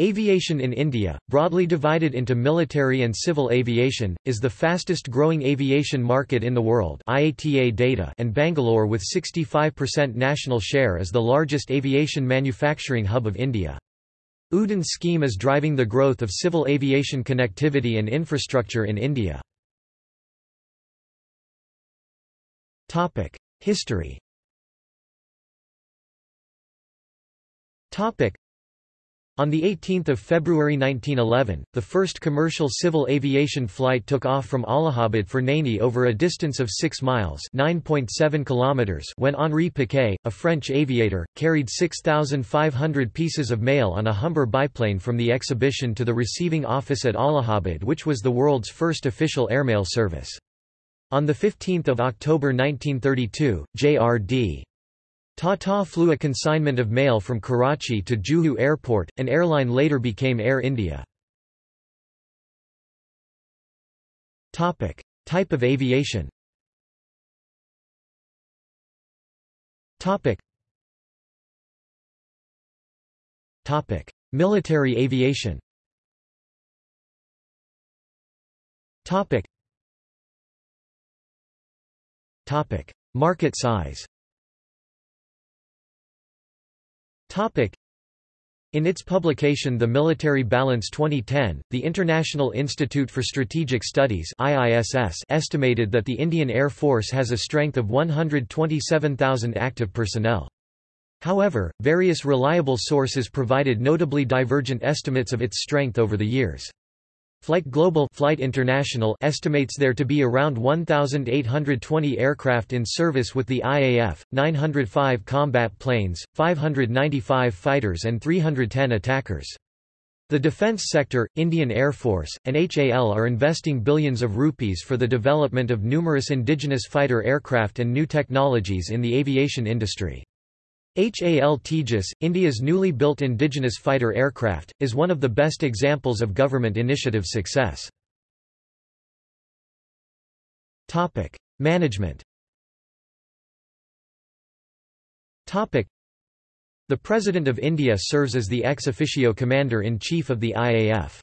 Aviation in India, broadly divided into military and civil aviation, is the fastest growing aviation market in the world IATA data and Bangalore with 65% national share is the largest aviation manufacturing hub of India. UDAN scheme is driving the growth of civil aviation connectivity and infrastructure in India. History on 18 February 1911, the first commercial civil aviation flight took off from Allahabad for Naini over a distance of 6 miles kilometers when Henri Piquet, a French aviator, carried 6,500 pieces of mail on a Humber biplane from the exhibition to the receiving office at Allahabad which was the world's first official airmail service. On 15 October 1932, J.R.D. Tata flew a consignment of mail from Karachi to Juhu Airport, an airline later became Air India. Topic. Type of aviation Topic. Topic. Military aviation Topic. Topic. Market size in its publication The Military Balance 2010, the International Institute for Strategic Studies IISS estimated that the Indian Air Force has a strength of 127,000 active personnel. However, various reliable sources provided notably divergent estimates of its strength over the years. Flight Global Flight International estimates there to be around 1,820 aircraft in service with the IAF, 905 combat planes, 595 fighters and 310 attackers. The defence sector, Indian Air Force, and HAL are investing billions of rupees for the development of numerous indigenous fighter aircraft and new technologies in the aviation industry. HAL Tejas, India's newly built indigenous fighter aircraft, is one of the best examples of government initiative success. Management The President of India serves as the ex officio commander-in-chief of the IAF.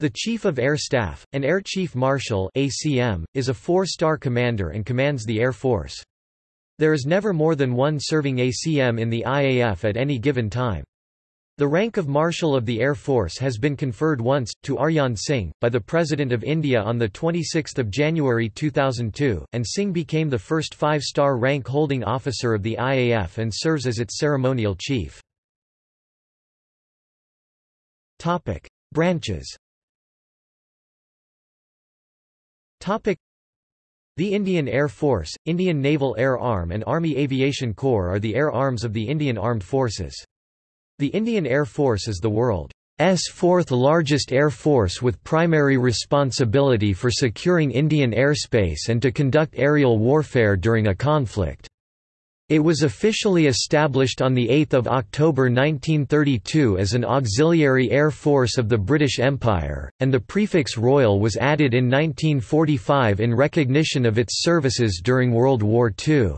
The Chief of Air Staff, an Air Chief Marshal ACM, is a four-star commander and commands the Air Force. There is never more than one serving ACM in the IAF at any given time. The rank of Marshal of the Air Force has been conferred once, to Arjan Singh, by the President of India on 26 January 2002, and Singh became the first five-star rank-holding officer of the IAF and serves as its ceremonial chief. Branches the Indian Air Force, Indian Naval Air Arm and Army Aviation Corps are the air arms of the Indian Armed Forces. The Indian Air Force is the world's fourth largest air force with primary responsibility for securing Indian airspace and to conduct aerial warfare during a conflict. It was officially established on 8 October 1932 as an auxiliary air force of the British Empire, and the prefix Royal was added in 1945 in recognition of its services during World War II.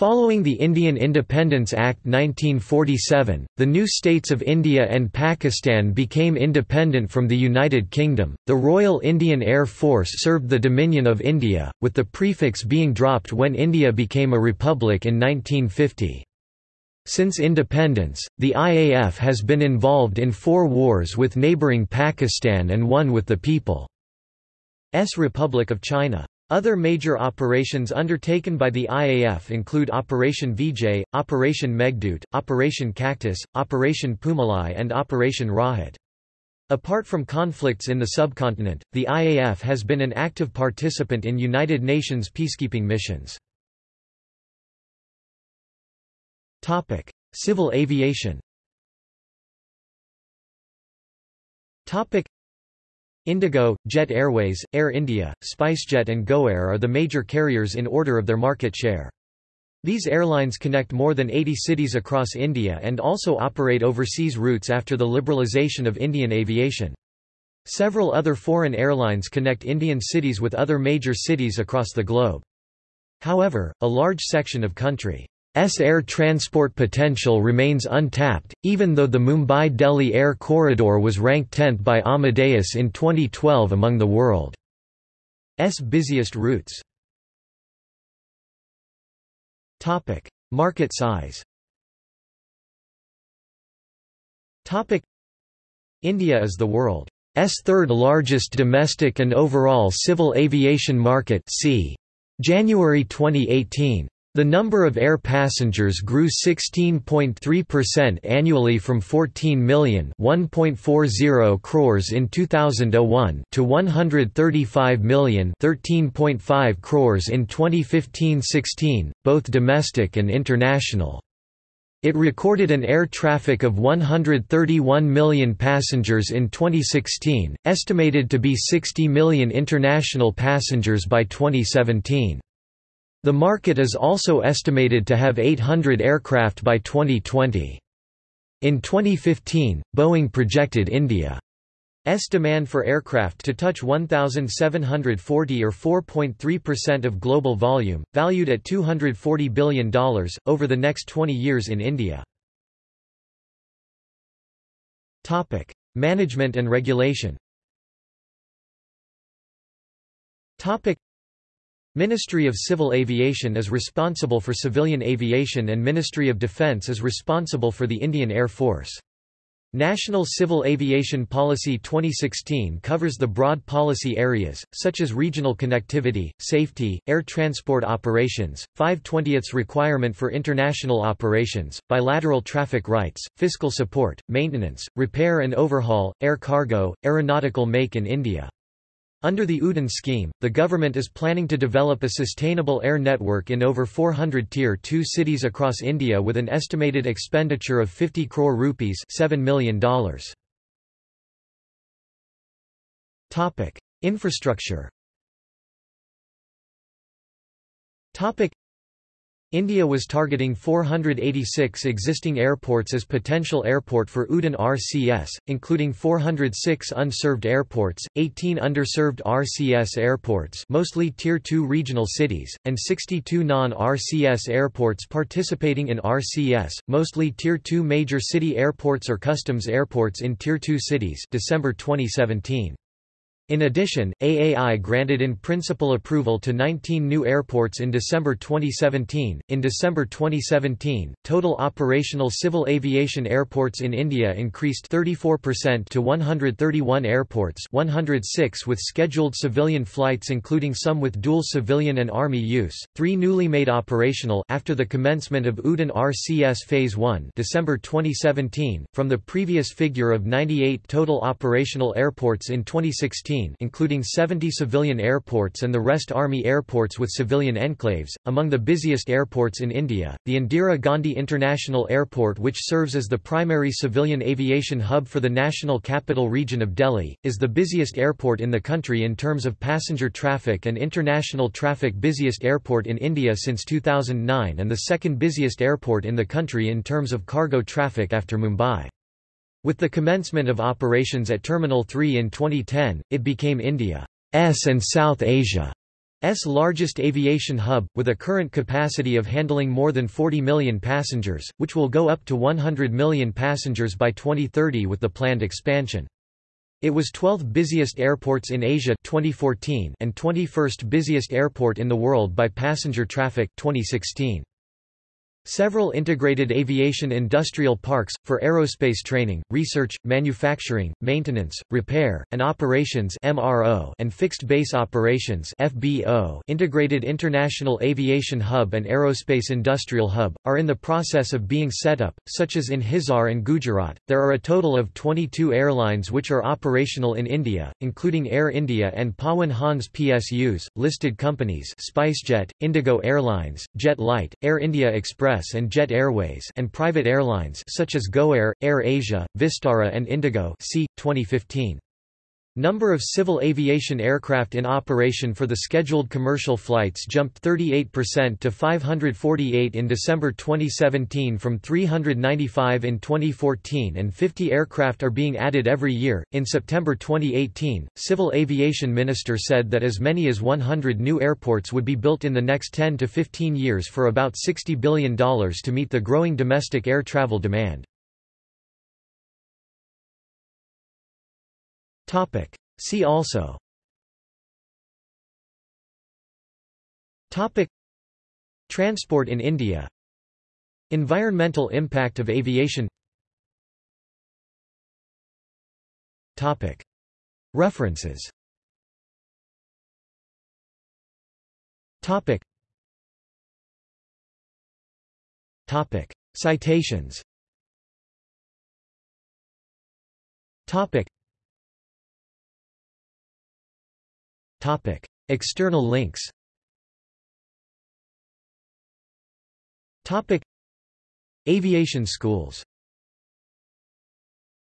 Following the Indian Independence Act 1947, the new states of India and Pakistan became independent from the United Kingdom. The Royal Indian Air Force served the Dominion of India, with the prefix being dropped when India became a republic in 1950. Since independence, the IAF has been involved in four wars with neighbouring Pakistan and one with the People's Republic of China. Other major operations undertaken by the IAF include Operation Vijay, Operation Meghdut, Operation Cactus, Operation Poomalai and Operation Rahat. Apart from conflicts in the subcontinent, the IAF has been an active participant in United Nations peacekeeping missions. Civil aviation Indigo, Jet Airways, Air India, SpiceJet and GoAir are the major carriers in order of their market share. These airlines connect more than 80 cities across India and also operate overseas routes after the liberalisation of Indian aviation. Several other foreign airlines connect Indian cities with other major cities across the globe. However, a large section of country's air transport potential remains untapped, even though the Mumbai-Delhi air corridor was ranked 10th by Amadeus in 2012 among the world's busiest routes. Market size India is the world's third largest domestic and overall civil aviation market. January 2018. The number of air passengers grew 16.3% annually from 14 million (1.40 crores in 2001 to 135 million (13.5 crores in 2015-16, both domestic and international. It recorded an air traffic of 131 million passengers in 2016, estimated to be 60 million international passengers by 2017. The market is also estimated to have 800 aircraft by 2020. In 2015, Boeing projected India's demand for aircraft to touch 1,740 or 4.3% of global volume, valued at $240 billion, over the next 20 years in India. Topic. Management and regulation Ministry of Civil Aviation is responsible for civilian aviation and Ministry of Defence is responsible for the Indian Air Force. National Civil Aviation Policy 2016 covers the broad policy areas, such as regional connectivity, safety, air transport operations, 5/20ths requirement for international operations, bilateral traffic rights, fiscal support, maintenance, repair and overhaul, air cargo, aeronautical make in India. Under the UDAN scheme, the government is planning to develop a sustainable air network in over 400 Tier 2 cities across India with an estimated expenditure of 50 crore rupees $7 million. Infrastructure India was targeting 486 existing airports as potential airport for UDAN RCS, including 406 unserved airports, 18 underserved RCS airports mostly Tier 2 regional cities, and 62 non-RCS airports participating in RCS, mostly Tier 2 major city airports or customs airports in Tier 2 cities December 2017. In addition, AAI granted in principle approval to 19 new airports in December 2017. In December 2017, total operational civil aviation airports in India increased 34% to 131 airports, 106 with scheduled civilian flights including some with dual civilian and army use. 3 newly made operational after the commencement of UDAN RCS phase 1, December 2017, from the previous figure of 98 total operational airports in 2016 including 70 civilian airports and the rest Army airports with civilian enclaves. Among the busiest airports in India, the Indira Gandhi International Airport which serves as the primary civilian aviation hub for the national capital region of Delhi, is the busiest airport in the country in terms of passenger traffic and international traffic busiest airport in India since 2009 and the second busiest airport in the country in terms of cargo traffic after Mumbai. With the commencement of operations at Terminal 3 in 2010, it became India's and South Asia's largest aviation hub, with a current capacity of handling more than 40 million passengers, which will go up to 100 million passengers by 2030 with the planned expansion. It was 12th busiest airports in Asia 2014 and 21st busiest airport in the world by passenger traffic 2016. Several integrated aviation industrial parks, for aerospace training, research, manufacturing, maintenance, repair, and operations MRO and fixed-base operations FBO, Integrated International Aviation Hub and Aerospace Industrial Hub, are in the process of being set up, such as in Hisar and Gujarat. There are a total of 22 airlines which are operational in India, including Air India and Pawan Hans PSUs, listed companies SpiceJet, Indigo Airlines, JetLite, Air India Express Express and Jet Airways and private airlines such as GoAir, Air Asia, Vistara and Indigo see, 2015. Number of civil aviation aircraft in operation for the scheduled commercial flights jumped 38% to 548 in December 2017 from 395 in 2014 and 50 aircraft are being added every year. In September 2018, Civil Aviation Minister said that as many as 100 new airports would be built in the next 10 to 15 years for about $60 billion to meet the growing domestic air travel demand. Topic. See also Topic. Transport in India Environmental impact of aviation Topic. References Topic. Topic. Citations Topic. Topic. External links Topic. Aviation schools